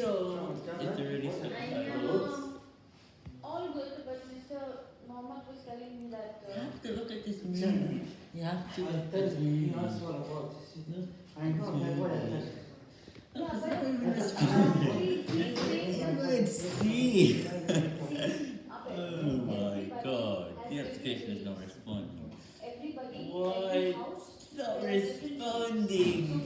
zero. it's already I know. All good, but Mr. Mohammed was telling me that. Uh, you have to look at this movie. You have to look at this what about I know, that's what I movie. yeah, It's but not even a You see. Oh my god, the application is not responding. Everybody, What? Not responding.